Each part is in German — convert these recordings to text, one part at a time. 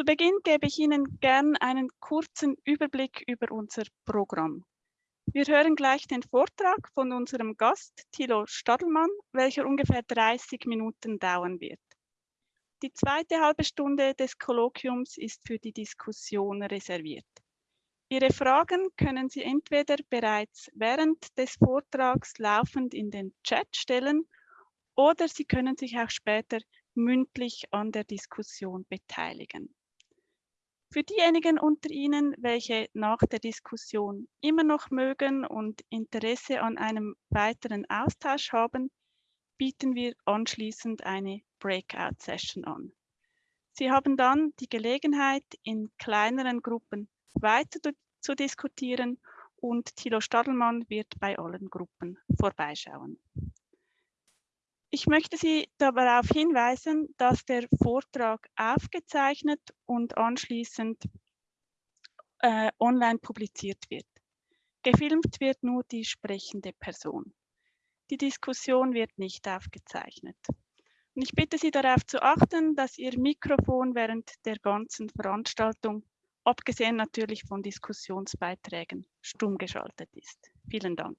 Zu Beginn gebe ich Ihnen gern einen kurzen Überblick über unser Programm. Wir hören gleich den Vortrag von unserem Gast Thilo Stadelmann, welcher ungefähr 30 Minuten dauern wird. Die zweite halbe Stunde des Kolloquiums ist für die Diskussion reserviert. Ihre Fragen können Sie entweder bereits während des Vortrags laufend in den Chat stellen oder Sie können sich auch später mündlich an der Diskussion beteiligen. Für diejenigen unter Ihnen, welche nach der Diskussion immer noch mögen und Interesse an einem weiteren Austausch haben, bieten wir anschließend eine Breakout-Session an. Sie haben dann die Gelegenheit, in kleineren Gruppen weiter zu diskutieren und Thilo Stadelmann wird bei allen Gruppen vorbeischauen. Ich möchte Sie darauf hinweisen, dass der Vortrag aufgezeichnet und anschließend äh, online publiziert wird. Gefilmt wird nur die sprechende Person. Die Diskussion wird nicht aufgezeichnet. Und ich bitte Sie darauf zu achten, dass Ihr Mikrofon während der ganzen Veranstaltung, abgesehen natürlich von Diskussionsbeiträgen, stumm geschaltet ist. Vielen Dank.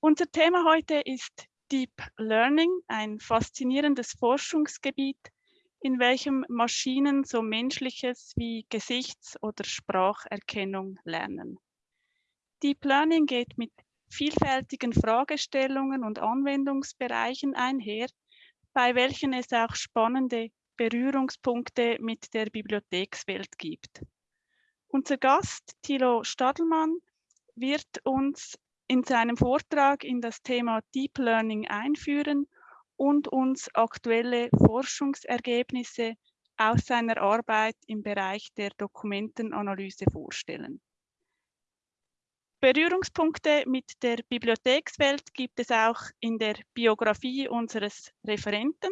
Unser Thema heute ist Deep Learning, ein faszinierendes Forschungsgebiet, in welchem Maschinen so menschliches wie Gesichts- oder Spracherkennung lernen. Deep Learning geht mit vielfältigen Fragestellungen und Anwendungsbereichen einher, bei welchen es auch spannende Berührungspunkte mit der Bibliothekswelt gibt. Unser Gast, Thilo Stadelmann, wird uns in seinem Vortrag in das Thema Deep Learning einführen und uns aktuelle Forschungsergebnisse aus seiner Arbeit im Bereich der Dokumentenanalyse vorstellen. Berührungspunkte mit der Bibliothekswelt gibt es auch in der Biografie unseres Referenten.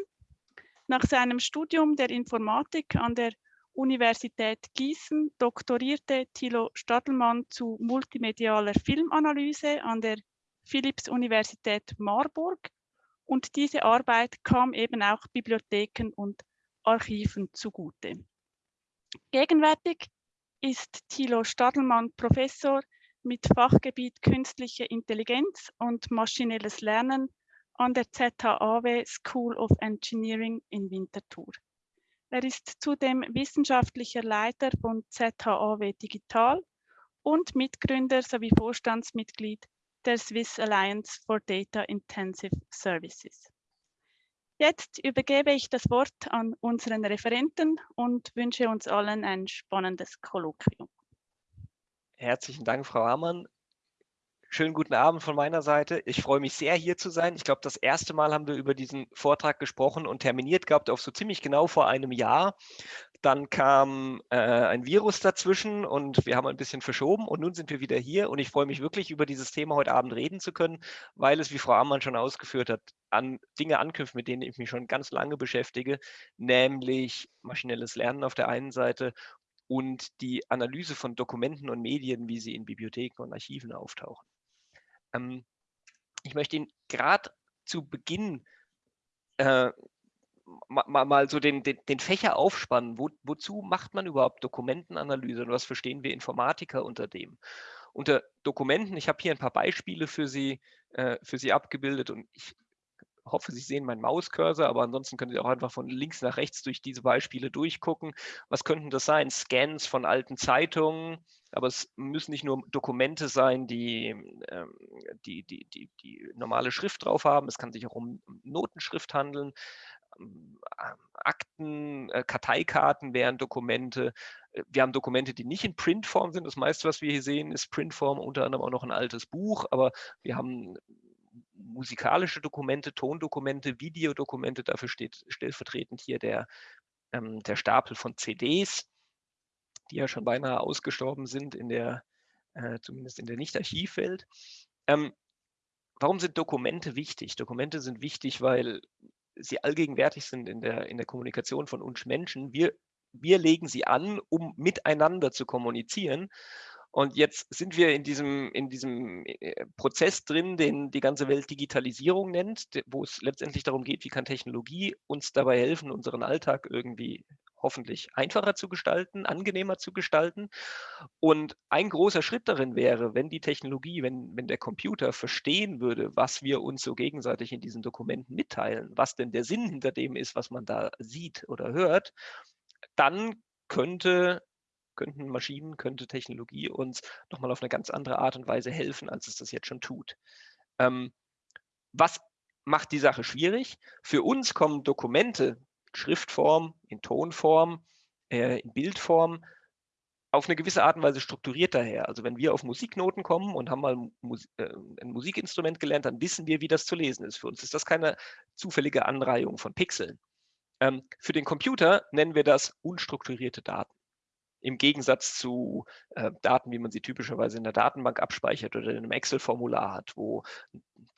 Nach seinem Studium der Informatik an der Universität Gießen doktorierte Thilo Stadelmann zu multimedialer Filmanalyse an der Philipps-Universität Marburg und diese Arbeit kam eben auch Bibliotheken und Archiven zugute. Gegenwärtig ist Thilo Stadelmann Professor mit Fachgebiet Künstliche Intelligenz und maschinelles Lernen an der ZHAW School of Engineering in Winterthur. Er ist zudem wissenschaftlicher Leiter von ZHAW Digital und Mitgründer sowie Vorstandsmitglied der Swiss Alliance for Data Intensive Services. Jetzt übergebe ich das Wort an unseren Referenten und wünsche uns allen ein spannendes Kolloquium. Herzlichen Dank, Frau Hamann. Schönen guten Abend von meiner Seite. Ich freue mich sehr, hier zu sein. Ich glaube, das erste Mal haben wir über diesen Vortrag gesprochen und terminiert gehabt auf so ziemlich genau vor einem Jahr. Dann kam äh, ein Virus dazwischen und wir haben ein bisschen verschoben und nun sind wir wieder hier und ich freue mich wirklich, über dieses Thema heute Abend reden zu können, weil es, wie Frau Ammann schon ausgeführt hat, an Dinge anknüpft, mit denen ich mich schon ganz lange beschäftige, nämlich maschinelles Lernen auf der einen Seite und die Analyse von Dokumenten und Medien, wie sie in Bibliotheken und Archiven auftauchen. Ähm, ich möchte Ihnen gerade zu Beginn äh, mal, mal, so den, den, den, Fächer aufspannen. Wo, wozu macht man überhaupt Dokumentenanalyse und was verstehen wir Informatiker unter dem? Unter Dokumenten, ich habe hier ein paar Beispiele für Sie, äh, für Sie abgebildet und ich hoffe, Sie sehen meinen Mauscursor, aber ansonsten können Sie auch einfach von links nach rechts durch diese Beispiele durchgucken. Was könnten das sein? Scans von alten Zeitungen, aber es müssen nicht nur Dokumente sein, die, ähm, die, die, die, die normale Schrift drauf haben. Es kann sich auch um Notenschrift handeln. Ähm, Akten, äh, Karteikarten wären Dokumente. Äh, wir haben Dokumente, die nicht in Printform sind. Das meiste, was wir hier sehen, ist Printform, unter anderem auch noch ein altes Buch, aber wir haben musikalische Dokumente, Tondokumente, Videodokumente, dafür steht stellvertretend hier der, ähm, der Stapel von CDs, die ja schon beinahe ausgestorben sind, in der, äh, zumindest in der Nicht-Archivwelt. Ähm, warum sind Dokumente wichtig? Dokumente sind wichtig, weil sie allgegenwärtig sind in der, in der Kommunikation von uns Menschen. Wir, wir legen sie an, um miteinander zu kommunizieren. Und jetzt sind wir in diesem, in diesem äh, Prozess drin, den die ganze Welt Digitalisierung nennt, wo es letztendlich darum geht, wie kann Technologie uns dabei helfen, unseren Alltag irgendwie hoffentlich einfacher zu gestalten, angenehmer zu gestalten. Und ein großer Schritt darin wäre, wenn die Technologie, wenn, wenn der Computer verstehen würde, was wir uns so gegenseitig in diesen Dokumenten mitteilen, was denn der Sinn hinter dem ist, was man da sieht oder hört, dann könnte könnten Maschinen, könnte Technologie uns nochmal auf eine ganz andere Art und Weise helfen, als es das jetzt schon tut. Ähm, was macht die Sache schwierig? Für uns kommen Dokumente, Schriftform, in Tonform, äh, in Bildform, auf eine gewisse Art und Weise strukturiert daher. Also wenn wir auf Musiknoten kommen und haben mal Mus äh, ein Musikinstrument gelernt, dann wissen wir, wie das zu lesen ist. Für uns ist das keine zufällige Anreihung von Pixeln. Ähm, für den Computer nennen wir das unstrukturierte Daten im Gegensatz zu äh, Daten, wie man sie typischerweise in der Datenbank abspeichert oder in einem Excel-Formular hat, wo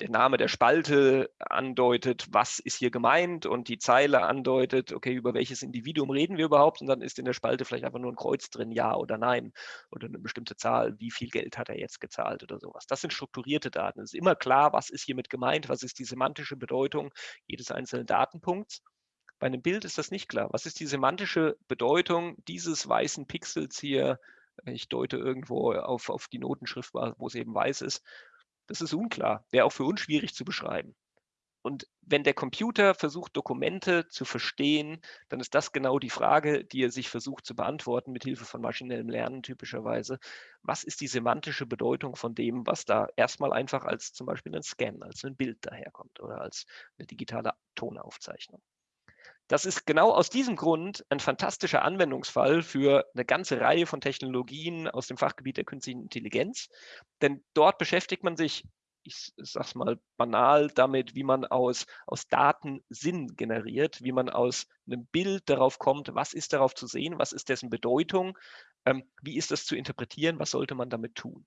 der Name der Spalte andeutet, was ist hier gemeint und die Zeile andeutet, okay, über welches Individuum reden wir überhaupt und dann ist in der Spalte vielleicht einfach nur ein Kreuz drin, ja oder nein oder eine bestimmte Zahl, wie viel Geld hat er jetzt gezahlt oder sowas. Das sind strukturierte Daten. Es ist immer klar, was ist hiermit gemeint, was ist die semantische Bedeutung jedes einzelnen Datenpunkts. Bei einem Bild ist das nicht klar. Was ist die semantische Bedeutung dieses weißen Pixels hier? Ich deute irgendwo auf, auf die Notenschrift, wo es eben weiß ist. Das ist unklar, wäre auch für uns schwierig zu beschreiben. Und wenn der Computer versucht, Dokumente zu verstehen, dann ist das genau die Frage, die er sich versucht zu beantworten, mit Hilfe von maschinellem Lernen typischerweise. Was ist die semantische Bedeutung von dem, was da erstmal einfach als zum Beispiel ein Scan, als ein Bild daherkommt oder als eine digitale Tonaufzeichnung? Das ist genau aus diesem Grund ein fantastischer Anwendungsfall für eine ganze Reihe von Technologien aus dem Fachgebiet der künstlichen Intelligenz. Denn dort beschäftigt man sich, ich sage es mal banal, damit, wie man aus, aus Daten Sinn generiert, wie man aus einem Bild darauf kommt, was ist darauf zu sehen, was ist dessen Bedeutung, ähm, wie ist das zu interpretieren, was sollte man damit tun.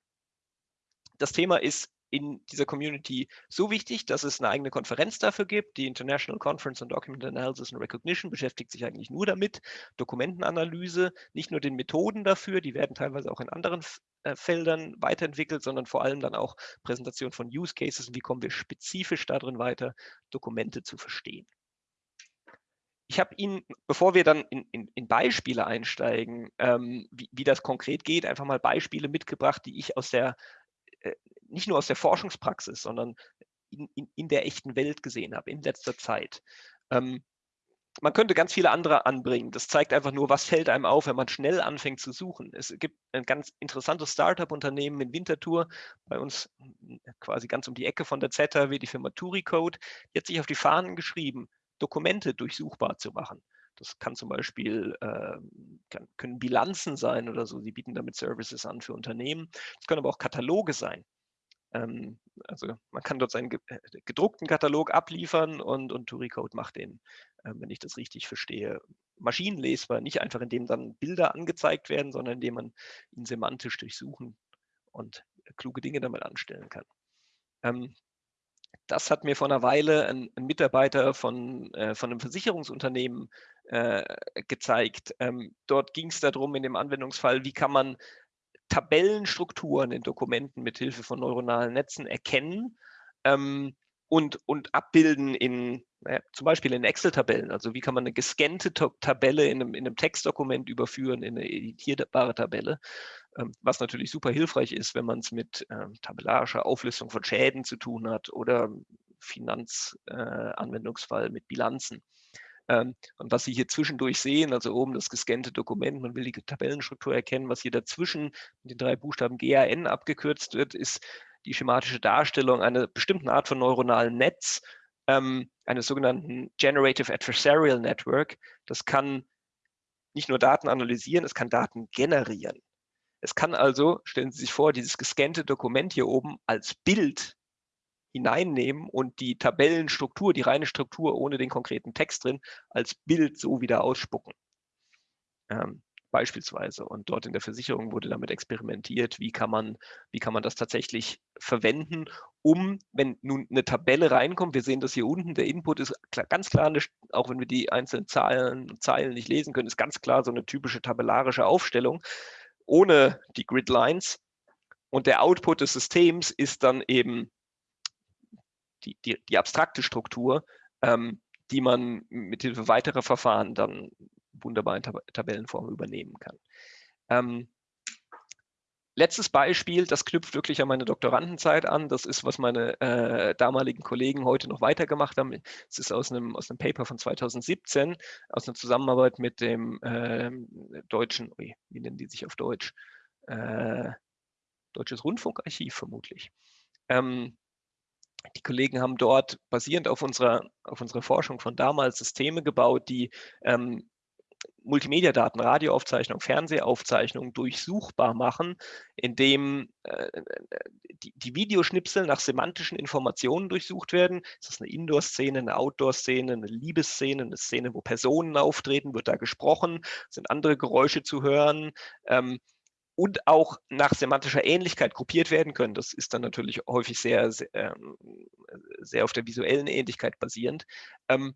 Das Thema ist in dieser Community so wichtig, dass es eine eigene Konferenz dafür gibt. Die International Conference on Document Analysis and Recognition beschäftigt sich eigentlich nur damit, Dokumentenanalyse, nicht nur den Methoden dafür, die werden teilweise auch in anderen äh, Feldern weiterentwickelt, sondern vor allem dann auch Präsentation von Use Cases, wie kommen wir spezifisch darin weiter, Dokumente zu verstehen. Ich habe Ihnen, bevor wir dann in, in, in Beispiele einsteigen, ähm, wie, wie, das konkret geht, einfach mal Beispiele mitgebracht, die ich aus der nicht nur aus der Forschungspraxis, sondern in, in, in der echten Welt gesehen habe, in letzter Zeit. Ähm, man könnte ganz viele andere anbringen. Das zeigt einfach nur, was fällt einem auf, wenn man schnell anfängt zu suchen. Es gibt ein ganz interessantes Startup-Unternehmen in Winterthur, bei uns quasi ganz um die Ecke von der ZHW, die Firma TuriCode, die hat sich auf die Fahnen geschrieben, Dokumente durchsuchbar zu machen. Das kann zum Beispiel, äh, kann, können Bilanzen sein oder so. Sie bieten damit Services an für Unternehmen. Es können aber auch Kataloge sein. Ähm, also man kann dort seinen äh, gedruckten Katalog abliefern und, und Turicode macht den, äh, wenn ich das richtig verstehe, maschinenlesbar. Nicht einfach, indem dann Bilder angezeigt werden, sondern indem man ihn semantisch durchsuchen und kluge Dinge damit anstellen kann. Ähm, das hat mir vor einer Weile ein, ein Mitarbeiter von, äh, von einem Versicherungsunternehmen äh, gezeigt. Ähm, dort ging es darum, in dem Anwendungsfall, wie kann man Tabellenstrukturen in Dokumenten mit Hilfe von neuronalen Netzen erkennen ähm, und, und abbilden in naja, zum Beispiel in Excel-Tabellen. Also wie kann man eine gescannte Tabelle in einem, in einem, Textdokument überführen in eine editierbare Tabelle, was natürlich super hilfreich ist, wenn man es mit ähm, tabellarischer Auflistung von Schäden zu tun hat oder Finanzanwendungsfall äh, mit Bilanzen. Ähm, und was Sie hier zwischendurch sehen, also oben das gescannte Dokument, man will die Tabellenstruktur erkennen, was hier dazwischen mit den drei Buchstaben GAN abgekürzt wird, ist die schematische Darstellung einer bestimmten Art von neuronalen Netz, ähm, eines sogenannten Generative Adversarial Network. Das kann nicht nur Daten analysieren, es kann Daten generieren. Es kann also, stellen Sie sich vor, dieses gescannte Dokument hier oben als Bild hineinnehmen und die Tabellenstruktur, die reine Struktur ohne den konkreten Text drin, als Bild so wieder ausspucken. Ähm, beispielsweise. Und dort in der Versicherung wurde damit experimentiert, wie kann man, wie kann man das tatsächlich verwenden, um, wenn nun eine Tabelle reinkommt, wir sehen das hier unten, der Input ist klar, ganz klar, eine, auch wenn wir die einzelnen Zahlen, Zeilen nicht lesen können, ist ganz klar so eine typische tabellarische Aufstellung. Ohne die Gridlines. Und der Output des Systems ist dann eben die, die, die abstrakte Struktur, ähm, die man mit Hilfe weiterer Verfahren dann wunderbar in Tab Tabellenform übernehmen kann. Ähm, letztes Beispiel, das knüpft wirklich an meine Doktorandenzeit an. Das ist, was meine äh, damaligen Kollegen heute noch weitergemacht haben. Es ist aus einem, aus einem Paper von 2017, aus einer Zusammenarbeit mit dem äh, deutschen, wie nennen die sich auf Deutsch? Äh, Deutsches Rundfunkarchiv vermutlich. Ähm, die Kollegen haben dort basierend auf unserer, auf unserer Forschung von damals Systeme gebaut, die ähm, Multimedia-Daten, Radioaufzeichnung, Fernsehaufzeichnung durchsuchbar machen, indem äh, die, die, Videoschnipsel nach semantischen Informationen durchsucht werden. Ist das eine Indoor-Szene, eine Outdoor-Szene, eine Liebesszene, eine Szene, wo Personen auftreten, wird da gesprochen, sind andere Geräusche zu hören. Ähm, und auch nach semantischer Ähnlichkeit gruppiert werden können. Das ist dann natürlich häufig sehr, sehr, ähm, sehr auf der visuellen Ähnlichkeit basierend. Ähm,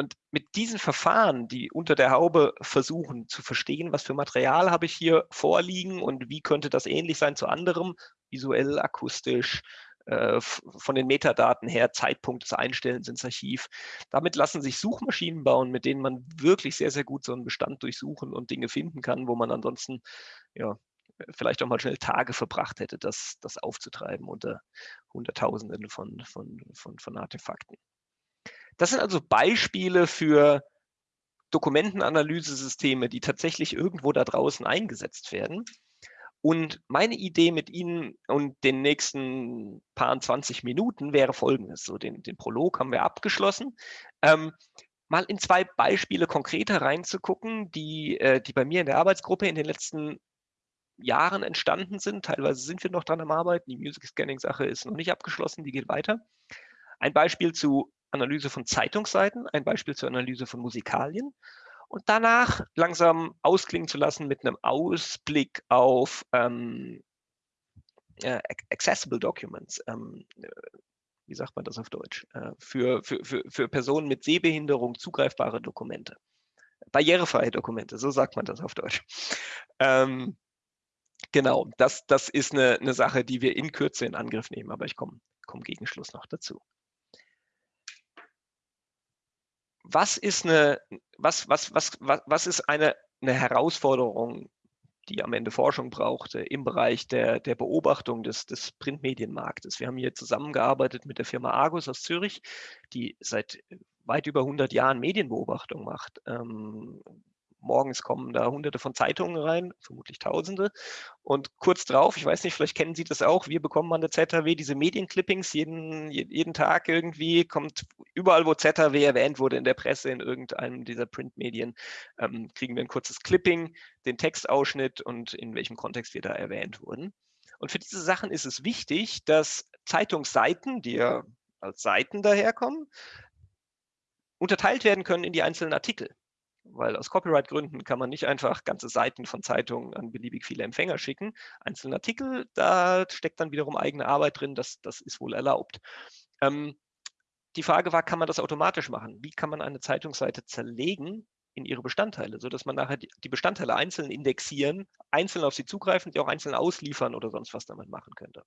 und mit diesen Verfahren, die unter der Haube versuchen zu verstehen, was für Material habe ich hier vorliegen und wie könnte das ähnlich sein zu anderem, visuell, akustisch, äh, von den Metadaten her, Zeitpunkt des Einstellens ins Archiv. Damit lassen sich Suchmaschinen bauen, mit denen man wirklich sehr, sehr gut so einen Bestand durchsuchen und Dinge finden kann, wo man ansonsten ja, vielleicht auch mal schnell Tage verbracht hätte, das, das aufzutreiben unter Hunderttausenden von, von, von, von Artefakten. Das sind also Beispiele für Dokumentenanalyse-Systeme, die tatsächlich irgendwo da draußen eingesetzt werden. Und meine Idee mit Ihnen und den nächsten paar 20 Minuten wäre folgendes. So den, den Prolog haben wir abgeschlossen. Ähm, mal in zwei Beispiele konkreter reinzugucken, die, äh, die bei mir in der Arbeitsgruppe in den letzten Jahren entstanden sind. Teilweise sind wir noch dran am Arbeiten. Die Music Scanning-Sache ist noch nicht abgeschlossen, die geht weiter. Ein Beispiel zu Analyse von Zeitungsseiten, ein Beispiel zur Analyse von Musikalien und danach langsam ausklingen zu lassen mit einem Ausblick auf ähm, äh, Accessible Documents. Ähm, wie sagt man das auf Deutsch? Äh, für, für, für, für Personen mit Sehbehinderung zugreifbare Dokumente. Barrierefreie Dokumente, so sagt man das auf Deutsch. Ähm, Genau, das, das ist eine, eine Sache, die wir in Kürze in Angriff nehmen, aber ich komme komm gegen Schluss noch dazu. Was ist eine, was, was, was, was, was ist eine, eine Herausforderung, die am Ende Forschung brauchte im Bereich der, der Beobachtung des, des Printmedienmarktes? Wir haben hier zusammengearbeitet mit der Firma Argus aus Zürich, die seit weit über 100 Jahren Medienbeobachtung macht. Ähm, morgens kommen da hunderte von Zeitungen rein, vermutlich tausende. Und kurz drauf, ich weiß nicht, vielleicht kennen Sie das auch, wir bekommen an der ZHW diese Medienclippings, jeden, jeden Tag irgendwie kommt überall, wo ZHW erwähnt wurde in der Presse, in irgendeinem dieser Printmedien, ähm, kriegen wir ein kurzes Clipping, den Textausschnitt und in welchem Kontext wir da erwähnt wurden. Und für diese Sachen ist es wichtig, dass Zeitungsseiten, die ja als Seiten daherkommen, unterteilt werden können in die einzelnen Artikel weil aus Copyright-Gründen kann man nicht einfach ganze Seiten von Zeitungen an beliebig viele Empfänger schicken. Einzelne Artikel, da steckt dann wiederum eigene Arbeit drin, das, das ist wohl erlaubt. Ähm, die Frage war, kann man das automatisch machen? Wie kann man eine Zeitungsseite zerlegen in ihre Bestandteile, sodass man nachher die Bestandteile einzeln indexieren, einzeln auf sie zugreifen, die auch einzeln ausliefern oder sonst was damit machen könnte.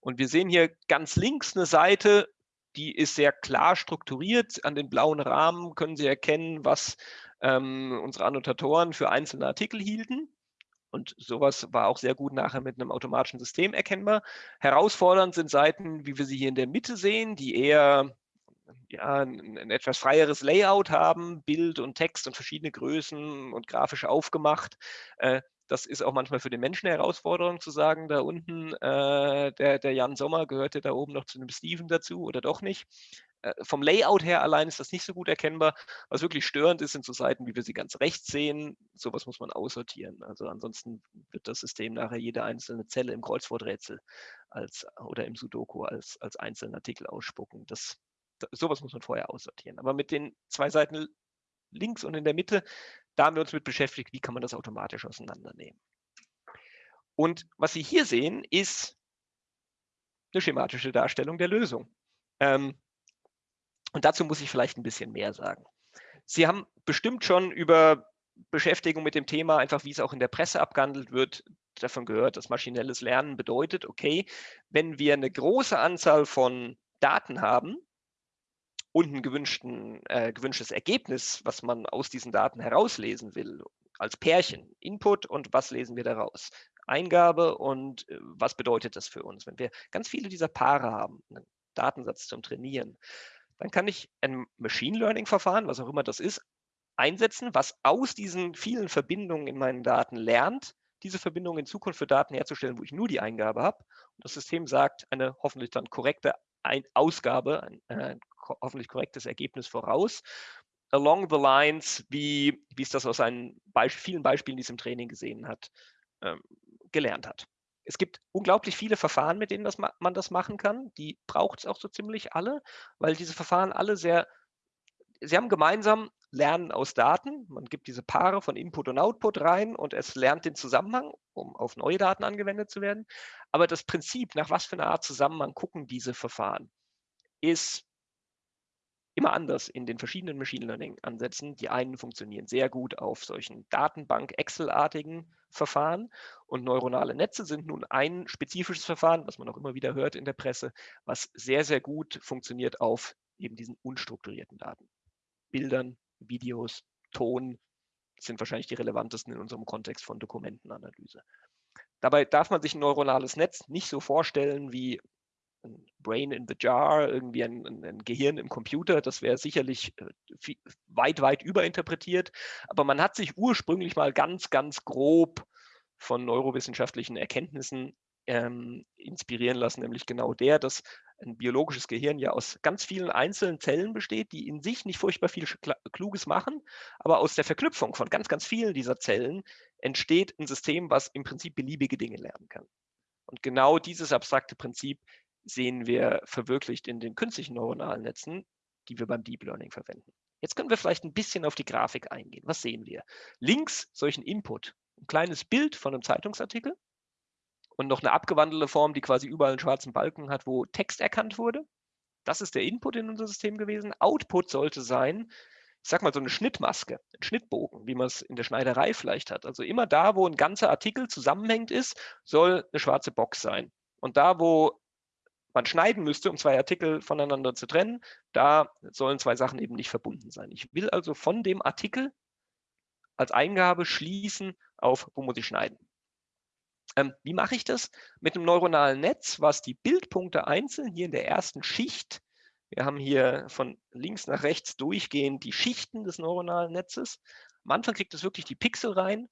Und wir sehen hier ganz links eine Seite, die ist sehr klar strukturiert. An den blauen Rahmen können Sie erkennen, was ähm, unsere Annotatoren für einzelne Artikel hielten. Und sowas war auch sehr gut nachher mit einem automatischen System erkennbar. Herausfordernd sind Seiten, wie wir sie hier in der Mitte sehen, die eher ja, ein, ein, etwas freieres Layout haben, Bild und Text und verschiedene Größen und grafisch aufgemacht. Äh, das ist auch manchmal für den Menschen eine Herausforderung zu sagen, da unten, äh, der, der Jan Sommer gehörte da oben noch zu einem Steven dazu oder doch nicht. Äh, vom Layout her allein ist das nicht so gut erkennbar. Was wirklich störend ist, sind so Seiten, wie wir sie ganz rechts sehen. Sowas muss man aussortieren. Also ansonsten wird das System nachher jede einzelne Zelle im Kreuzworträtsel als, oder im Sudoku als, als einzelnen Artikel ausspucken. Das, sowas muss man vorher aussortieren. Aber mit den zwei Seiten links und in der Mitte, da haben wir uns mit beschäftigt, wie kann man das automatisch auseinandernehmen. Und was Sie hier sehen, ist eine schematische Darstellung der Lösung. Ähm, und dazu muss ich vielleicht ein bisschen mehr sagen. Sie haben bestimmt schon über Beschäftigung mit dem Thema, einfach wie es auch in der Presse abgehandelt wird, davon gehört, dass maschinelles Lernen bedeutet, okay, wenn wir eine große Anzahl von Daten haben und ein äh, gewünschtes Ergebnis, was man aus diesen Daten herauslesen will, als Pärchen, Input und was lesen wir daraus? Eingabe und äh, was bedeutet das für uns? Wenn wir ganz viele dieser Paare haben, einen Datensatz zum Trainieren, dann kann ich ein Machine Learning Verfahren, was auch immer das ist, einsetzen, was aus diesen vielen Verbindungen in meinen Daten lernt, diese Verbindung in Zukunft für Daten herzustellen, wo ich nur die Eingabe habe. Und das System sagt eine hoffentlich dann korrekte ein Ausgabe, ein, äh, hoffentlich korrektes Ergebnis voraus. Along the lines, wie, wie es das aus seinen Be vielen Beispielen, die es im Training gesehen hat, ähm, gelernt hat. Es gibt unglaublich viele Verfahren, mit denen das man das machen kann. Die braucht es auch so ziemlich alle, weil diese Verfahren alle sehr, sie haben gemeinsam Lernen aus Daten. Man gibt diese Paare von Input und Output rein und es lernt den Zusammenhang, um auf neue Daten angewendet zu werden. Aber das Prinzip, nach was für einer Art Zusammenhang gucken diese Verfahren, ist immer anders in den verschiedenen Machine Learning-Ansätzen. Die einen funktionieren sehr gut auf solchen Datenbank-Excel-artigen Verfahren und neuronale Netze sind nun ein spezifisches Verfahren, was man auch immer wieder hört in der Presse, was sehr, sehr gut funktioniert auf eben diesen unstrukturierten Daten. Bildern, Videos, Ton sind wahrscheinlich die relevantesten in unserem Kontext von Dokumentenanalyse. Dabei darf man sich ein neuronales Netz nicht so vorstellen wie ein Brain in the Jar, irgendwie ein, ein, ein Gehirn im Computer. Das wäre sicherlich äh, viel, weit, weit überinterpretiert. Aber man hat sich ursprünglich mal ganz, ganz grob von neurowissenschaftlichen Erkenntnissen ähm, inspirieren lassen, nämlich genau der, dass ein biologisches Gehirn ja aus ganz vielen einzelnen Zellen besteht, die in sich nicht furchtbar viel Kluges machen, aber aus der Verknüpfung von ganz, ganz vielen dieser Zellen entsteht ein System, was im Prinzip beliebige Dinge lernen kann. Und genau dieses abstrakte Prinzip sehen wir verwirklicht in den künstlichen neuronalen Netzen, die wir beim Deep Learning verwenden. Jetzt können wir vielleicht ein bisschen auf die Grafik eingehen. Was sehen wir? Links solchen Input, ein kleines Bild von einem Zeitungsartikel und noch eine abgewandelte Form, die quasi überall einen schwarzen Balken hat, wo Text erkannt wurde. Das ist der Input in unser System gewesen. Output sollte sein, ich sag mal so eine Schnittmaske, ein Schnittbogen, wie man es in der Schneiderei vielleicht hat. Also immer da, wo ein ganzer Artikel zusammenhängt ist, soll eine schwarze Box sein. Und da, wo man schneiden müsste, um zwei Artikel voneinander zu trennen, da sollen zwei Sachen eben nicht verbunden sein. Ich will also von dem Artikel als Eingabe schließen auf, wo muss ich schneiden. Ähm, wie mache ich das? Mit einem neuronalen Netz, was die Bildpunkte einzeln hier in der ersten Schicht, wir haben hier von links nach rechts durchgehend die Schichten des neuronalen Netzes. Am Anfang kriegt es wirklich die Pixel rein,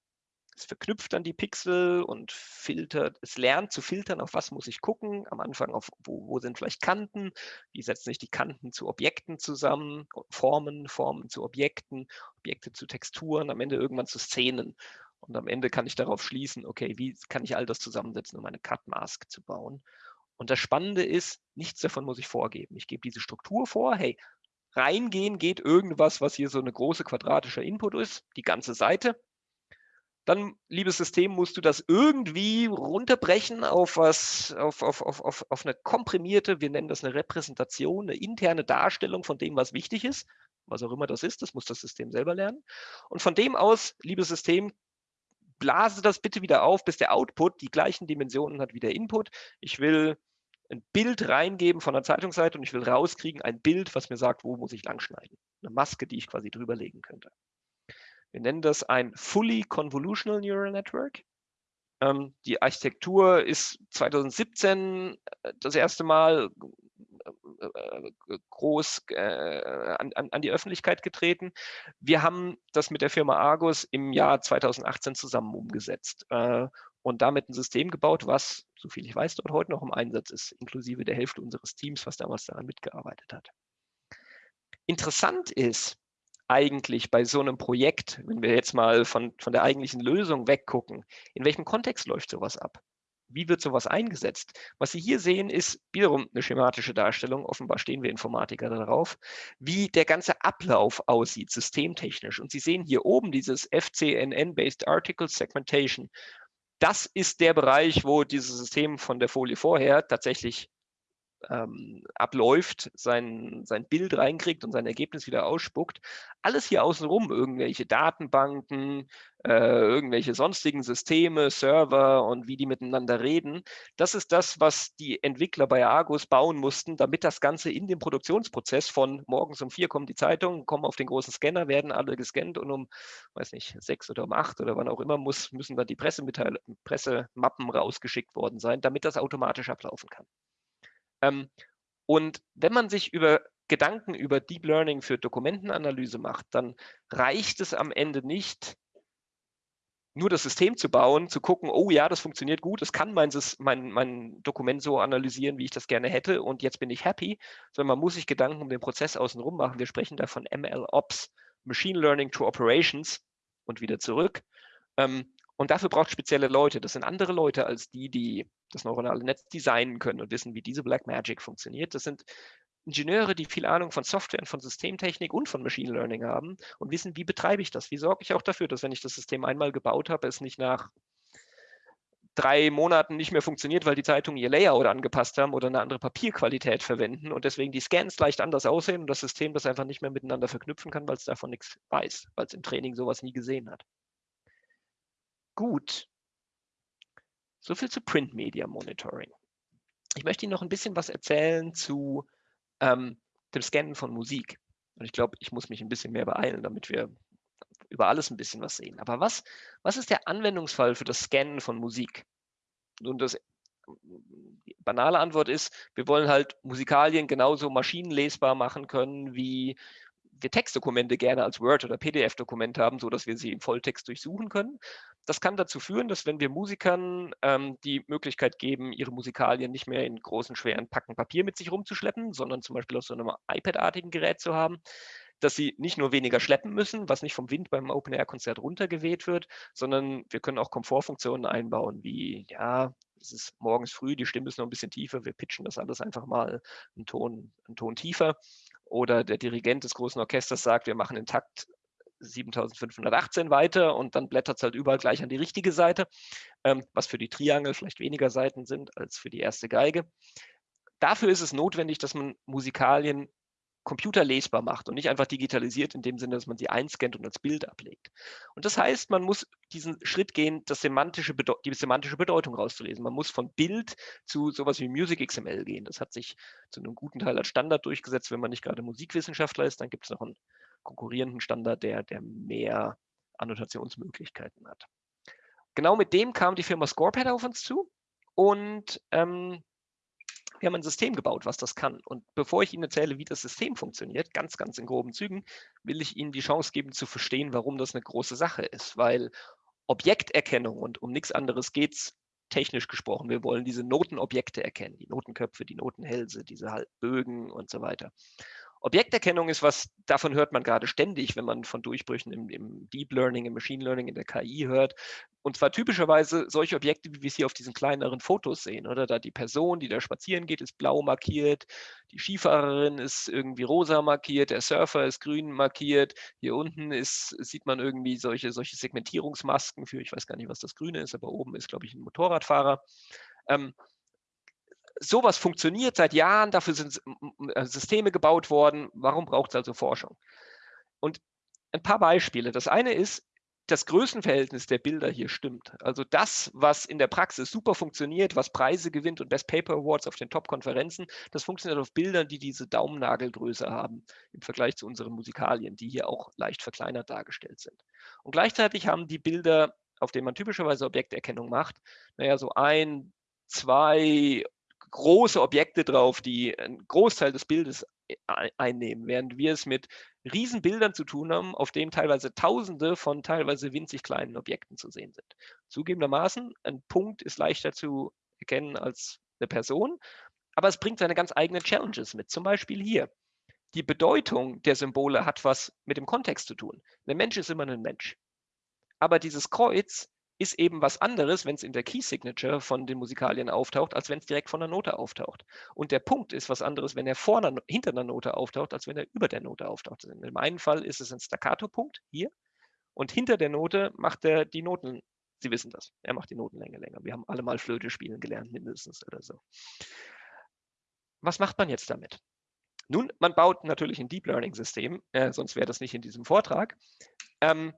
es verknüpft dann die Pixel und filtert, es lernt zu filtern, auf was muss ich gucken. Am Anfang auf, wo, wo sind vielleicht Kanten, wie setzen sich die Kanten zu Objekten zusammen, Formen, Formen zu Objekten, Objekte zu Texturen, am Ende irgendwann zu Szenen. Und am Ende kann ich darauf schließen, okay, wie kann ich all das zusammensetzen, um eine Cut-Mask zu bauen. Und das Spannende ist, nichts davon muss ich vorgeben. Ich gebe diese Struktur vor, hey, reingehen geht irgendwas, was hier so eine große quadratische Input ist, die ganze Seite dann, liebes System, musst du das irgendwie runterbrechen auf was, auf, auf, auf, auf, auf eine komprimierte, wir nennen das eine Repräsentation, eine interne Darstellung von dem, was wichtig ist, was auch immer das ist, das muss das System selber lernen. Und von dem aus, liebes System, blase das bitte wieder auf, bis der Output die gleichen Dimensionen hat wie der Input. Ich will ein Bild reingeben von der Zeitungsseite und ich will rauskriegen ein Bild, was mir sagt, wo muss ich langschneiden. Eine Maske, die ich quasi drüber legen könnte. Wir nennen das ein Fully Convolutional Neural Network. Ähm, die Architektur ist 2017 äh, das erste Mal äh, äh, groß äh, an, an, die Öffentlichkeit getreten. Wir haben das mit der Firma Argus im Jahr 2018 zusammen umgesetzt äh, und damit ein System gebaut, was, soviel ich weiß, dort heute noch im Einsatz ist, inklusive der Hälfte unseres Teams, was damals daran mitgearbeitet hat. Interessant ist, eigentlich bei so einem Projekt, wenn wir jetzt mal von, von der eigentlichen Lösung weggucken, in welchem Kontext läuft sowas ab? Wie wird sowas eingesetzt? Was Sie hier sehen, ist wiederum eine schematische Darstellung. Offenbar stehen wir Informatiker darauf, wie der ganze Ablauf aussieht, systemtechnisch. Und Sie sehen hier oben dieses FCNN-Based Article Segmentation. Das ist der Bereich, wo dieses System von der Folie vorher tatsächlich ähm, abläuft, sein, sein Bild reinkriegt und sein Ergebnis wieder ausspuckt. Alles hier außenrum, irgendwelche Datenbanken, äh, irgendwelche sonstigen Systeme, Server und wie die miteinander reden, das ist das, was die Entwickler bei Argus bauen mussten, damit das Ganze in dem Produktionsprozess von morgens um vier kommen die Zeitungen, kommen auf den großen Scanner, werden alle gescannt und um, weiß nicht, sechs oder um acht oder wann auch immer muss, müssen dann die Pressemappen rausgeschickt worden sein, damit das automatisch ablaufen kann. Ähm, und wenn man sich über Gedanken über Deep Learning für Dokumentenanalyse macht, dann reicht es am Ende nicht, nur das System zu bauen, zu gucken, oh ja, das funktioniert gut, es kann mein, mein, mein Dokument so analysieren, wie ich das gerne hätte und jetzt bin ich happy, sondern man muss sich Gedanken um den Prozess außenrum machen. Wir sprechen da von ML-Ops, Machine Learning to Operations und wieder zurück. Ähm, und dafür braucht spezielle Leute. Das sind andere Leute als die, die das neuronale Netz designen können und wissen, wie diese Black Magic funktioniert. Das sind Ingenieure, die viel Ahnung von Software und von Systemtechnik und von Machine Learning haben und wissen, wie betreibe ich das? Wie sorge ich auch dafür, dass wenn ich das System einmal gebaut habe, es nicht nach drei Monaten nicht mehr funktioniert, weil die Zeitungen ihr Layout angepasst haben oder eine andere Papierqualität verwenden und deswegen die Scans leicht anders aussehen und das System das einfach nicht mehr miteinander verknüpfen kann, weil es davon nichts weiß, weil es im Training sowas nie gesehen hat. Gut. So viel zu Print Media Monitoring. Ich möchte Ihnen noch ein bisschen was erzählen zu ähm, dem Scannen von Musik. Und ich glaube, ich muss mich ein bisschen mehr beeilen, damit wir über alles ein bisschen was sehen. Aber was, was ist der Anwendungsfall für das Scannen von Musik? Nun, das die banale Antwort ist, wir wollen halt Musikalien genauso maschinenlesbar machen können, wie wir Textdokumente gerne als Word- oder PDF-Dokument haben, so dass wir sie im Volltext durchsuchen können. Das kann dazu führen, dass wenn wir Musikern ähm, die Möglichkeit geben, ihre Musikalien nicht mehr in großen, schweren Packen Papier mit sich rumzuschleppen, sondern zum Beispiel auf so einem iPad-artigen Gerät zu haben, dass sie nicht nur weniger schleppen müssen, was nicht vom Wind beim Open-Air-Konzert runtergeweht wird, sondern wir können auch Komfortfunktionen einbauen, wie, ja, es ist morgens früh, die Stimme ist noch ein bisschen tiefer, wir pitchen das alles einfach mal einen Ton, einen Ton tiefer oder der Dirigent des großen Orchesters sagt, wir machen den Takt 7518 weiter und dann blättert es halt überall gleich an die richtige Seite, ähm, was für die Triangel vielleicht weniger Seiten sind als für die erste Geige. Dafür ist es notwendig, dass man Musikalien computerlesbar macht und nicht einfach digitalisiert in dem Sinne, dass man sie einscannt und als Bild ablegt. Und das heißt, man muss diesen Schritt gehen, das semantische die semantische Bedeutung rauszulesen. Man muss von Bild zu sowas wie Music XML gehen. Das hat sich zu einem guten Teil als Standard durchgesetzt. Wenn man nicht gerade Musikwissenschaftler ist, dann gibt es noch einen konkurrierenden Standard, der, der mehr Annotationsmöglichkeiten hat. Genau mit dem kam die Firma Scorepad auf uns zu und ähm, wir haben ein System gebaut, was das kann. Und bevor ich Ihnen erzähle, wie das System funktioniert, ganz, ganz in groben Zügen, will ich Ihnen die Chance geben zu verstehen, warum das eine große Sache ist. Weil Objekterkennung und um nichts anderes geht es technisch gesprochen. Wir wollen diese Notenobjekte erkennen, die Notenköpfe, die Notenhälse, diese Bögen und so weiter. Objekterkennung ist was, davon hört man gerade ständig, wenn man von Durchbrüchen im, im, Deep Learning, im Machine Learning, in der KI hört. Und zwar typischerweise solche Objekte, wie wir es hier auf diesen kleineren Fotos sehen, oder? Da die Person, die da spazieren geht, ist blau markiert, die Skifahrerin ist irgendwie rosa markiert, der Surfer ist grün markiert. Hier unten ist, sieht man irgendwie solche, solche Segmentierungsmasken für, ich weiß gar nicht, was das Grüne ist, aber oben ist, glaube ich, ein Motorradfahrer. Ähm, sowas funktioniert seit Jahren, dafür sind äh, Systeme gebaut worden. Warum braucht es also Forschung? Und ein paar Beispiele. Das eine ist, das Größenverhältnis der Bilder hier stimmt. Also das, was in der Praxis super funktioniert, was Preise gewinnt und Best Paper Awards auf den Top-Konferenzen, das funktioniert auf Bildern, die diese Daumennagelgröße haben im Vergleich zu unseren Musikalien, die hier auch leicht verkleinert dargestellt sind. Und gleichzeitig haben die Bilder, auf denen man typischerweise Objekterkennung macht, naja, so ein, zwei große Objekte drauf, die einen Großteil des Bildes e, einnehmen, während wir es mit Riesenbildern zu tun haben, auf denen teilweise Tausende von teilweise winzig kleinen Objekten zu sehen sind. Zugegebenermaßen, ein Punkt ist leichter zu erkennen als eine Person, aber es bringt seine ganz eigenen Challenges mit. Zum Beispiel hier. Die Bedeutung der Symbole hat was mit dem Kontext zu tun. Ein Mensch ist immer ein Mensch. Aber dieses Kreuz ist eben was anderes, wenn es in der Key Signature von den Musikalien auftaucht, als wenn es direkt von der Note auftaucht. Und der Punkt ist was anderes, wenn er vorne, hinter einer Note auftaucht, als wenn er über der Note auftaucht. In dem einen Fall ist es ein Staccato-Punkt hier und hinter der Note macht er die Noten, Sie wissen das, er macht die Notenlänge länger. Wir haben alle mal Flöte spielen gelernt, mindestens oder so. was macht man jetzt damit? Nun, man baut natürlich ein Deep Learning System, äh, sonst wäre das nicht in diesem Vortrag. Ähm,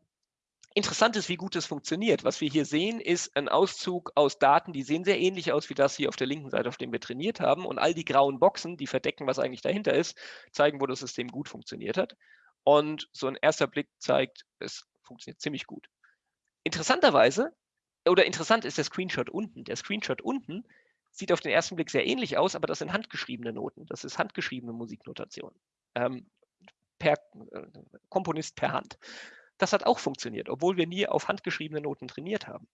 interessant ist, wie gut es funktioniert. Was wir hier sehen, ist ein Auszug aus Daten, die sehen sehr ähnlich aus wie das hier auf der linken Seite, auf dem wir trainiert haben. Und all die grauen Boxen, die verdecken, was eigentlich dahinter ist, zeigen, wo das System gut funktioniert hat. Und so ein erster Blick zeigt, es funktioniert ziemlich gut. Interessanterweise, oder interessant ist der Screenshot unten. Der Screenshot unten sieht auf den ersten Blick sehr ähnlich aus, aber das sind handgeschriebene Noten. Das ist handgeschriebene Musiknotation. Ähm, per äh, Komponist per Hand. Das hat auch funktioniert, obwohl wir nie auf handgeschriebene Noten trainiert haben.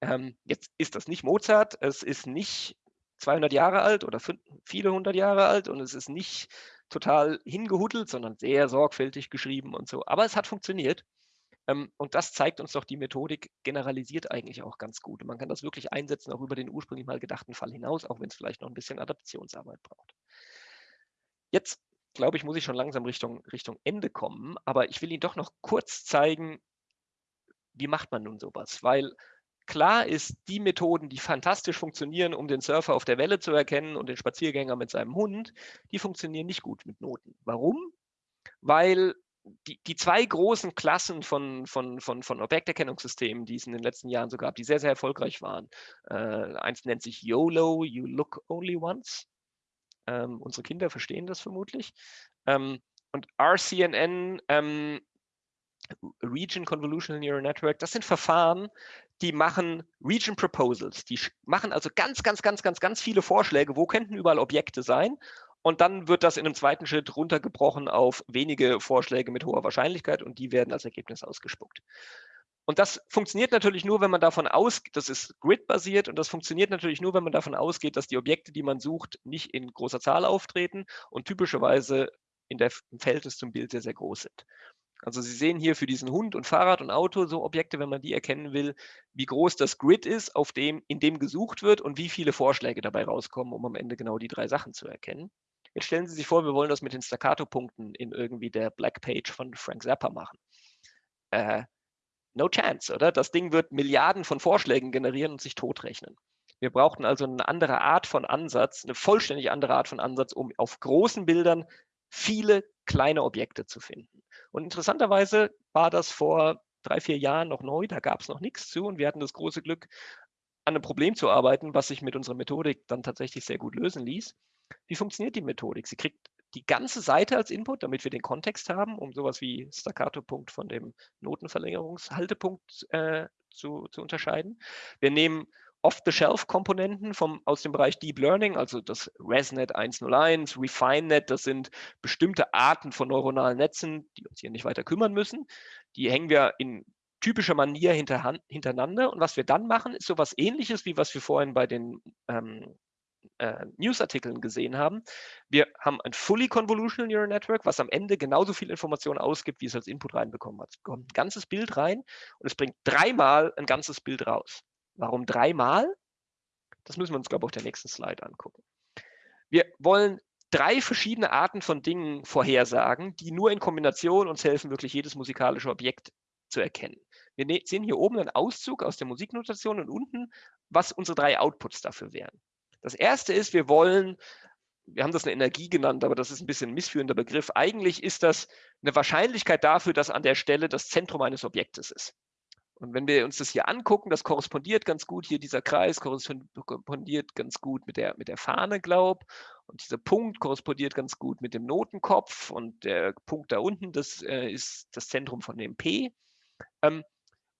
Ähm, jetzt ist das nicht Mozart, es ist nicht 200 Jahre alt oder viele hundert Jahre alt und es ist nicht total hingehuddelt, sondern sehr sorgfältig geschrieben und so. Aber es hat funktioniert. Ähm, und das zeigt uns doch, die Methodik generalisiert eigentlich auch ganz gut. Und man kann das wirklich einsetzen, auch über den ursprünglich mal gedachten Fall hinaus, auch wenn es vielleicht noch ein bisschen Adaptionsarbeit braucht. Jetzt, glaube ich, muss ich schon langsam Richtung, Richtung Ende kommen, aber ich will Ihnen doch noch kurz zeigen, wie macht man nun sowas? Weil klar ist, die Methoden, die fantastisch funktionieren, um den Surfer auf der Welle zu erkennen und den Spaziergänger mit seinem Hund, die funktionieren nicht gut mit Noten. Warum? Weil die, die zwei großen Klassen von, von, von, von Objekterkennungssystemen, die es in den letzten Jahren so gab, die sehr, sehr erfolgreich waren. Äh, eins nennt sich YOLO, You Look Only Once. Ähm, unsere Kinder verstehen das vermutlich. Ähm, und RCNN, ähm, Region Convolutional Neural Network, das sind Verfahren, die machen Region Proposals. Die machen also ganz, ganz, ganz, ganz, ganz viele Vorschläge, wo könnten überall Objekte sein und dann wird das in einem zweiten Schritt runtergebrochen auf wenige Vorschläge mit hoher Wahrscheinlichkeit und die werden als Ergebnis ausgespuckt. Und das funktioniert natürlich nur, wenn man davon ausgeht, das ist grid-basiert und das funktioniert natürlich nur, wenn man davon ausgeht, dass die Objekte, die man sucht, nicht in großer Zahl auftreten und typischerweise in der, im Verhältnis zum Bild sehr, sehr groß sind. Also Sie sehen hier für diesen Hund und Fahrrad und Auto so Objekte, wenn man die erkennen will, wie groß das Grid ist, auf dem, in dem gesucht wird und wie viele Vorschläge dabei rauskommen, um am Ende genau die drei Sachen zu erkennen. Jetzt stellen Sie sich vor, wir wollen das mit den Staccato-Punkten in irgendwie der Black Page von Frank Zappa machen. Äh, no chance, oder? Das Ding wird Milliarden von Vorschlägen generieren und sich totrechnen. Wir brauchten also eine andere Art von Ansatz, eine vollständig andere Art von Ansatz, um auf großen Bildern viele kleine Objekte zu finden. Und interessanterweise war das vor drei, vier Jahren noch neu, da gab es noch nichts zu und wir hatten das große Glück, an einem Problem zu arbeiten, was sich mit unserer Methodik dann tatsächlich sehr gut lösen ließ. Wie funktioniert die Methodik? Sie kriegt die ganze Seite als Input, damit wir den Kontext haben, um sowas wie Staccato-Punkt von dem Notenverlängerungshaltepunkt äh, zu, zu unterscheiden. Wir nehmen Off-the-Shelf-Komponenten aus dem Bereich Deep Learning, also das ResNet 101, RefineNet, das sind bestimmte Arten von neuronalen Netzen, die uns hier nicht weiter kümmern müssen. Die hängen wir in typischer Manier hintereinander. Und was wir dann machen, ist sowas ähnliches, wie was wir vorhin bei den ähm, äh, Newsartikeln gesehen haben. Wir haben ein Fully Convolutional Neural Network, was am Ende genauso viel Information ausgibt, wie es als Input reinbekommen hat. Es bekommt ein ganzes Bild rein und es bringt dreimal ein ganzes Bild raus. Warum dreimal? Das müssen wir uns, glaube ich, auf der nächsten Slide angucken. Wir wollen drei verschiedene Arten von Dingen vorhersagen, die nur in Kombination uns helfen, wirklich jedes musikalische Objekt zu erkennen. Wir ne-, sehen hier oben einen Auszug aus der Musiknotation und unten, was unsere drei Outputs dafür wären. Das erste ist, wir wollen, wir haben das eine Energie genannt, aber das ist ein bisschen ein missführender Begriff. Eigentlich ist das eine Wahrscheinlichkeit dafür, dass an der Stelle das Zentrum eines Objektes ist. Und wenn wir uns das hier angucken, das korrespondiert ganz gut, hier dieser Kreis korrespondiert ganz gut mit der, mit der Fahne, glaub. Und dieser Punkt korrespondiert ganz gut mit dem Notenkopf und der Punkt da unten, das äh, ist das Zentrum von dem P. Ähm,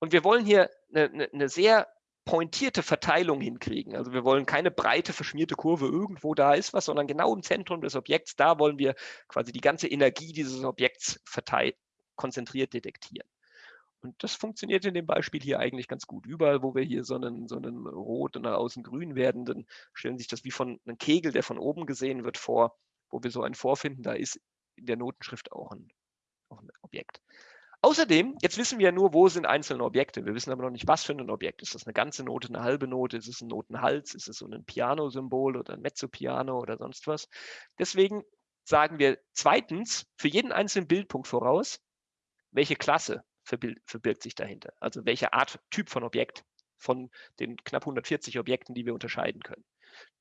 und wir wollen hier eine, eine sehr pointierte Verteilung hinkriegen. Also wir wollen keine breite, verschmierte Kurve irgendwo da ist was, sondern genau im Zentrum des Objekts, da wollen wir quasi die ganze Energie dieses Objekts konzentriert detektieren. Und das funktioniert in dem Beispiel hier eigentlich ganz gut. Überall, wo wir hier so einen, so einen rot und außen grün werdenden, stellen sich das wie von einem Kegel, der von oben gesehen wird, vor, wo wir so einen vorfinden, da ist in der Notenschrift auch ein, auch ein Objekt. Außerdem, jetzt wissen wir ja nur, wo sind einzelne Objekte. Wir wissen aber noch nicht, was für ein Objekt. Ist das eine ganze Note, eine halbe Note? Ist es ein Notenhals? Ist es so ein Piano-Symbol oder ein Mezzopiano oder sonst was? Deswegen sagen wir zweitens für jeden einzelnen Bildpunkt voraus, welche Klasse verbirgt sich dahinter. Also welche Art, Typ von Objekt von den knapp 140 Objekten, die wir unterscheiden können.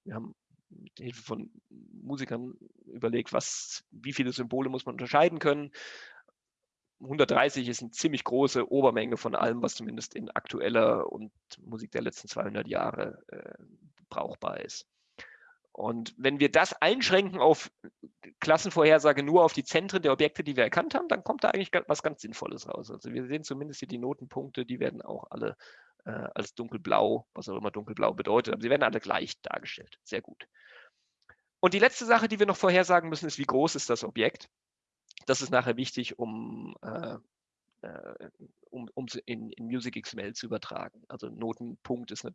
Wir haben mit Hilfe von Musikern überlegt, was, wie viele Symbole muss man unterscheiden können. 130 ist eine ziemlich große Obermenge von allem, was zumindest in aktueller und Musik der letzten 200 Jahre äh, brauchbar ist. Und wenn wir das einschränken auf Klassenvorhersage nur auf die Zentren der Objekte, die wir erkannt haben, dann kommt da eigentlich was ganz Sinnvolles raus. Also wir sehen zumindest hier die Notenpunkte, die werden auch alle äh, als dunkelblau, was auch immer dunkelblau bedeutet, aber sie werden alle gleich dargestellt. Sehr gut. Und die letzte Sache, die wir noch vorhersagen müssen, ist, wie groß ist das Objekt? Das ist nachher wichtig, um, äh, äh um, um in, in Music XML zu übertragen. Also Notenpunkt ist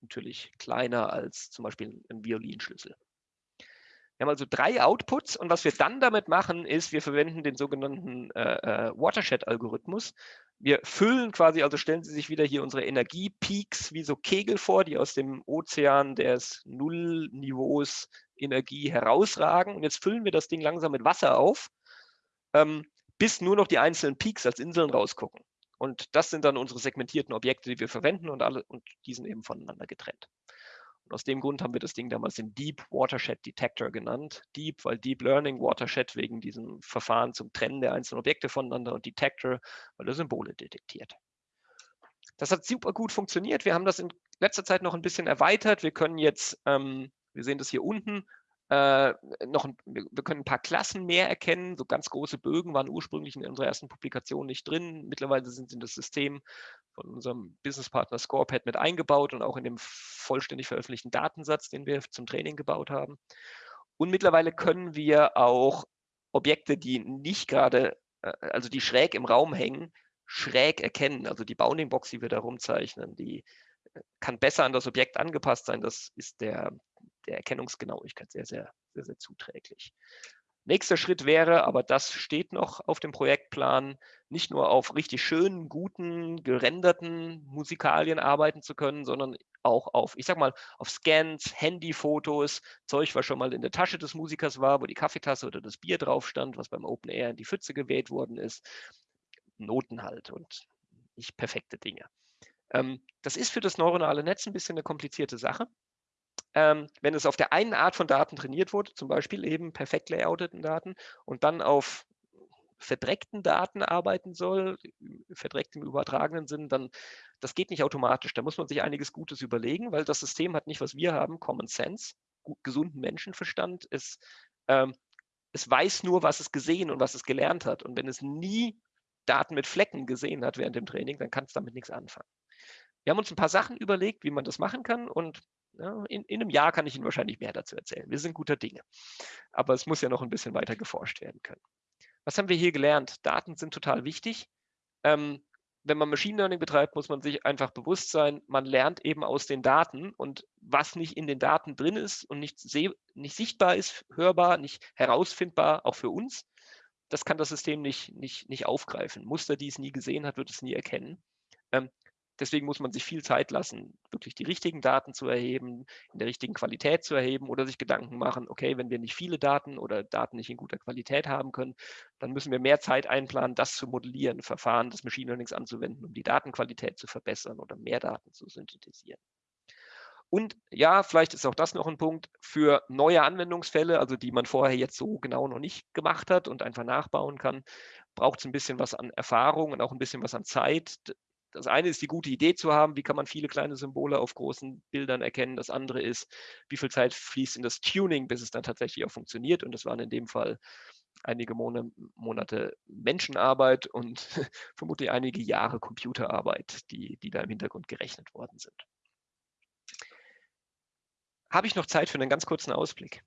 natürlich kleiner als zum Beispiel ein Violinschlüssel. Wir haben also drei Outputs und was wir dann damit machen, ist, wir verwenden den sogenannten äh, äh, Watershed-Algorithmus. Wir füllen quasi, also stellen Sie sich wieder hier unsere Energiepeaks wie so Kegel vor, die aus dem Ozean des Nullniveaus Energie herausragen. Und jetzt füllen wir das Ding langsam mit Wasser auf, ähm, bis nur noch die einzelnen Peaks als Inseln rausgucken. Und das sind dann unsere segmentierten Objekte, die wir verwenden und alle und die sind eben voneinander getrennt. Und aus dem Grund haben wir das Ding damals den Deep Watershed Detector genannt. Deep, weil Deep Learning Watershed wegen diesem Verfahren zum Trennen der einzelnen Objekte voneinander und Detector, weil er Symbole detektiert. Das hat super gut funktioniert. Wir haben das in letzter Zeit noch ein bisschen erweitert. Wir können jetzt, ähm, wir sehen das hier unten, äh, noch, wir können ein paar Klassen mehr erkennen. So ganz große Bögen waren ursprünglich in unserer ersten Publikation nicht drin. Mittlerweile sind sie in das System von unserem Businesspartner Scorepad mit eingebaut und auch in dem vollständig veröffentlichten Datensatz, den wir zum Training gebaut haben. Und mittlerweile können wir auch Objekte, die nicht gerade, äh, also die schräg im Raum hängen, schräg erkennen. Also die Bounding-Box, die wir da rumzeichnen, die äh, kann besser an das Objekt angepasst sein. Das ist der, der Erkennungsgenauigkeit sehr, sehr, sehr, sehr zuträglich. Nächster Schritt wäre, aber das steht noch auf dem Projektplan, nicht nur auf richtig schönen, guten, gerenderten Musikalien arbeiten zu können, sondern auch auf, ich sag mal, auf Scans, Handyfotos, Zeug, was schon mal in der Tasche des Musikers war, wo die Kaffeetasse oder das Bier drauf stand, was beim Open Air in die Pfütze geweht worden ist. Noten halt und nicht perfekte Dinge. Ähm, das ist für das neuronale Netz ein bisschen eine komplizierte Sache ähm, wenn es auf der einen Art von Daten trainiert wurde, zum Beispiel eben perfekt layouteten Daten und dann auf verdreckten Daten arbeiten soll, verdreckt im übertragenen Sinn, dann das geht nicht automatisch. Da muss man sich einiges Gutes überlegen, weil das System hat nicht, was wir haben, Common Sense, gut, gesunden Menschenverstand. Es, ähm, es weiß nur, was es gesehen und was es gelernt hat. Und wenn es nie Daten mit Flecken gesehen hat während dem Training, dann kann es damit nichts anfangen. Wir haben uns ein paar Sachen überlegt, wie man das machen kann und ja, in, in, einem Jahr kann ich Ihnen wahrscheinlich mehr dazu erzählen. Wir sind guter Dinge. Aber es muss ja noch ein bisschen weiter geforscht werden können. Was haben wir hier gelernt? Daten sind total wichtig. Ähm, wenn man Machine Learning betreibt, muss man sich einfach bewusst sein, man lernt eben aus den Daten und was nicht in den Daten drin ist und nicht, nicht sichtbar ist, hörbar, nicht herausfindbar, auch für uns, das kann das System nicht, nicht, nicht aufgreifen. Muster, die es nie gesehen hat, wird es nie erkennen. Ähm, Deswegen muss man sich viel Zeit lassen, wirklich die richtigen Daten zu erheben, in der richtigen Qualität zu erheben oder sich Gedanken machen, okay, wenn wir nicht viele Daten oder Daten nicht in guter Qualität haben können, dann müssen wir mehr Zeit einplanen, das zu modellieren, Verfahren des Machine Learnings anzuwenden, um die Datenqualität zu verbessern oder mehr Daten zu synthetisieren. Und ja, vielleicht ist auch das noch ein Punkt für neue Anwendungsfälle, also die man vorher jetzt so genau noch nicht gemacht hat und einfach nachbauen kann, braucht es ein bisschen was an Erfahrung und auch ein bisschen was an Zeit, das eine ist die gute Idee zu haben, wie kann man viele kleine Symbole auf großen Bildern erkennen. Das andere ist, wie viel Zeit fließt in das Tuning, bis es dann tatsächlich auch funktioniert. Und das waren in dem Fall einige Monate Menschenarbeit und vermutlich einige Jahre Computerarbeit, die, die da im Hintergrund gerechnet worden sind. Habe ich noch Zeit für einen ganz kurzen Ausblick?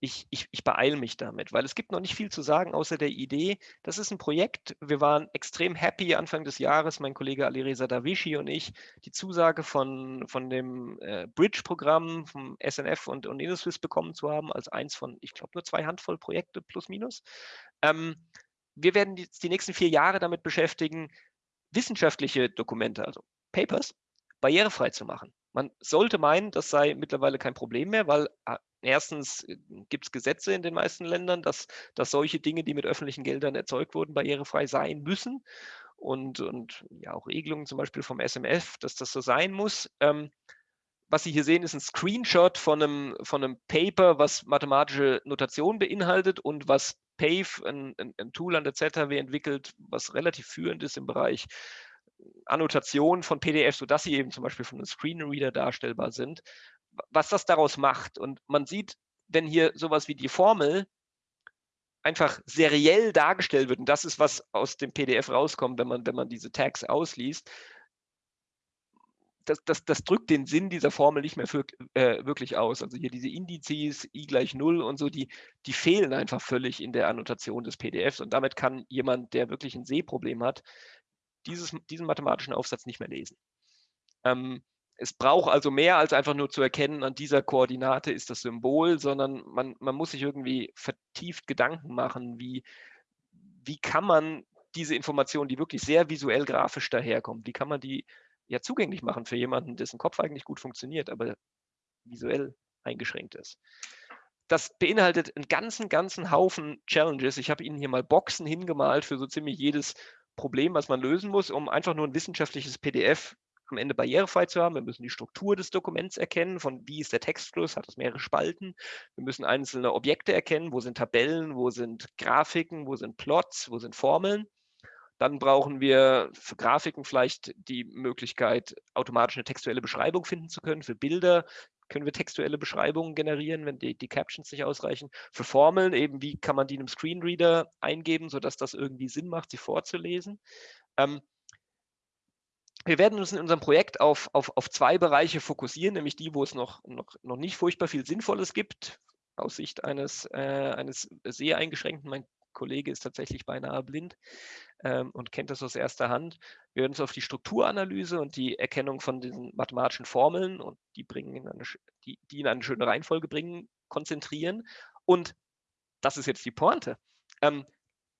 Ich, ich, ich beeile mich damit, weil es gibt noch nicht viel zu sagen, außer der Idee. Das ist ein Projekt. Wir waren extrem happy Anfang des Jahres, mein Kollege Alireza Davishi und ich, die Zusage von, von dem äh, Bridge-Programm vom SNF und, und InnoSwiss bekommen zu haben, als eins von, ich glaube, nur zwei Handvoll Projekte plus minus. Ähm, wir werden die, die nächsten vier Jahre damit beschäftigen, wissenschaftliche Dokumente, also Papers, barrierefrei zu machen. Man sollte meinen, das sei mittlerweile kein Problem mehr, weil ah, erstens äh, gibt es Gesetze in den meisten Ländern, dass, dass solche Dinge, die mit öffentlichen Geldern erzeugt wurden, barrierefrei sein müssen. Und, und ja, auch Regelungen zum Beispiel vom SMF, dass das so sein muss. Ähm, was Sie hier sehen, ist ein Screenshot von einem, von einem Paper, was mathematische Notation beinhaltet und was PAVE, ein, ein, Tool an der ZHW entwickelt, was relativ führend ist im Bereich Annotation von PDF, sodass sie eben zum Beispiel von einem Screenreader darstellbar sind, was das daraus macht. Und man sieht, wenn hier sowas wie die Formel einfach seriell dargestellt wird, und das ist, was aus dem PDF rauskommt, wenn man, wenn man diese Tags ausliest, das, das, das drückt den Sinn dieser Formel nicht mehr für, äh, wirklich aus. Also hier diese Indizes, i gleich 0 und so, die, die fehlen einfach völlig in der Annotation des PDFs. Und damit kann jemand, der wirklich ein Sehproblem hat, dieses, diesen mathematischen Aufsatz nicht mehr lesen. Ähm, es braucht also mehr als einfach nur zu erkennen, an dieser Koordinate ist das Symbol, sondern man, man muss sich irgendwie vertieft Gedanken machen, wie, wie kann man diese Information, die wirklich sehr visuell grafisch daherkommt, wie kann man die ja zugänglich machen für jemanden, dessen Kopf eigentlich gut funktioniert, aber visuell eingeschränkt ist. Das beinhaltet einen ganzen, ganzen Haufen Challenges. Ich habe Ihnen hier mal Boxen hingemalt für so ziemlich jedes Problem, was man lösen muss, um einfach nur ein wissenschaftliches PDF am Ende barrierefrei zu haben. Wir müssen die Struktur des Dokuments erkennen, von wie ist der Textfluss, hat es mehrere Spalten. Wir müssen einzelne Objekte erkennen, wo sind Tabellen, wo sind Grafiken, wo sind Plots, wo sind Formeln. Dann brauchen wir für Grafiken vielleicht die Möglichkeit, automatisch eine textuelle Beschreibung finden zu können. Für Bilder können wir textuelle Beschreibungen generieren, wenn die, die Captions nicht ausreichen. Für Formeln eben, wie kann man die in einem Screenreader eingeben, sodass das irgendwie Sinn macht, sie vorzulesen. Ähm, wir werden uns in unserem Projekt auf, auf, auf zwei Bereiche fokussieren, nämlich die, wo es noch, noch, noch nicht furchtbar viel Sinnvolles gibt, aus Sicht eines, äh, eines sehr eingeschränkten. Mein Kollege ist tatsächlich beinahe blind ähm, und kennt das aus erster Hand. Wir werden uns auf die Strukturanalyse und die Erkennung von diesen mathematischen Formeln und die, bringen in eine, die, die in eine schöne Reihenfolge bringen, konzentrieren. Und das ist jetzt die Pointe. Ähm,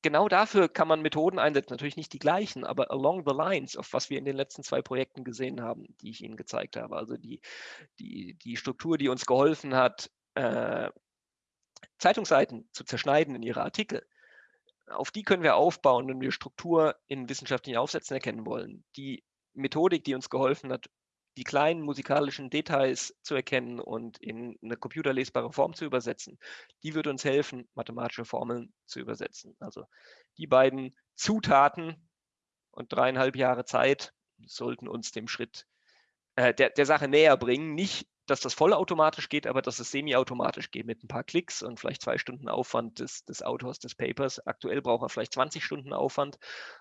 genau dafür kann man Methoden einsetzen, natürlich nicht die gleichen, aber along the lines, auf was wir in den letzten zwei Projekten gesehen haben, die ich Ihnen gezeigt habe. Also die, die, die Struktur, die uns geholfen hat, äh, Zeitungsseiten zu zerschneiden in ihre Artikel, auf die können wir aufbauen, wenn wir Struktur in wissenschaftlichen Aufsätzen erkennen wollen. Die Methodik, die uns geholfen hat, die kleinen musikalischen Details zu erkennen und in eine computerlesbare Form zu übersetzen, die wird uns helfen, mathematische Formeln zu übersetzen. Also die beiden Zutaten und dreieinhalb Jahre Zeit sollten uns dem Schritt äh, der, der Sache näher bringen. Nicht dass das vollautomatisch geht, aber dass es semi-automatisch geht mit ein paar Klicks und vielleicht zwei Stunden Aufwand des, des Autors des Papers. Aktuell braucht er vielleicht 20 Stunden Aufwand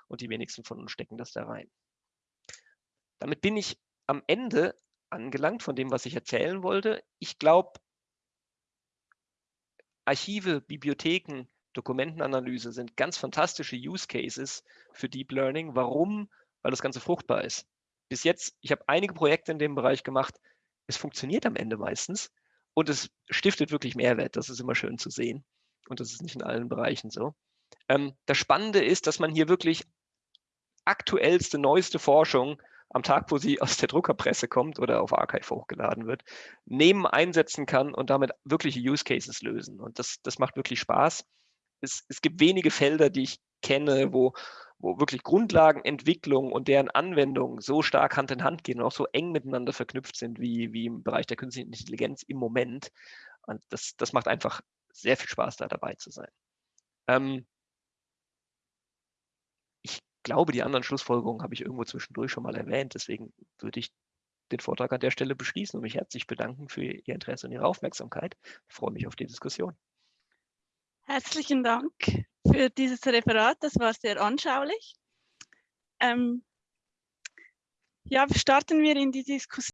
und die wenigsten von uns stecken das da rein. Damit bin ich am Ende angelangt von dem, was ich erzählen wollte. Ich glaube, Archive, Bibliotheken, Dokumentenanalyse sind ganz fantastische Use Cases für Deep Learning. Warum? Weil das Ganze fruchtbar ist. Bis jetzt, ich habe einige Projekte in dem Bereich gemacht, es funktioniert am Ende meistens und es stiftet wirklich Mehrwert. Das ist immer schön zu sehen. Und das ist nicht in allen Bereichen so. Ähm, das Spannende ist, dass man hier wirklich aktuellste, neueste Forschung am Tag, wo sie aus der Druckerpresse kommt oder auf Archive hochgeladen wird, nehmen, einsetzen kann und damit wirkliche Use Cases lösen. Und das, das macht wirklich Spaß. Es, es gibt wenige Felder, die ich kenne, wo, wo wirklich Grundlagenentwicklung und deren Anwendung so stark Hand in Hand gehen und auch so eng miteinander verknüpft sind wie, wie im Bereich der künstlichen Intelligenz im Moment. Und das, das macht einfach sehr viel Spaß, da dabei zu sein. Ähm, glaube, die anderen Schlussfolgerungen habe ich irgendwo zwischendurch schon mal erwähnt. Deswegen würde ich den Vortrag an der Stelle beschließen und mich herzlich bedanken für Ihr Interesse und Ihre Aufmerksamkeit. Ich freue mich auf die Diskussion. Herzlichen Dank für dieses Referat. Das war sehr anschaulich. Ähm, ja, starten wir in die Diskussion.